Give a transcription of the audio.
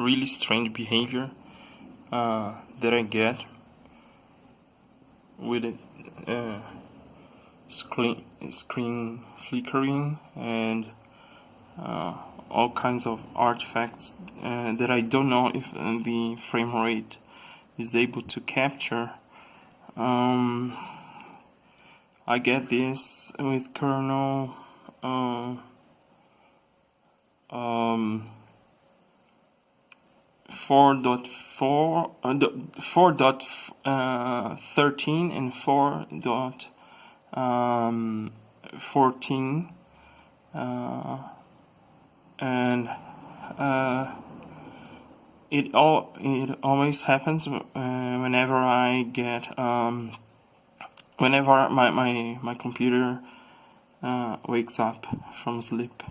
really strange behavior uh, that I get with it uh, screen screen flickering and uh, all kinds of artifacts uh, that I don't know if uh, the frame rate is able to capture. Um, I get this with kernel uh, um, 4.4 uh, 4.13 uh, and 4.14 uh, and uh, it all it always happens uh, whenever I get um, whenever my my my computer uh, wakes up from sleep.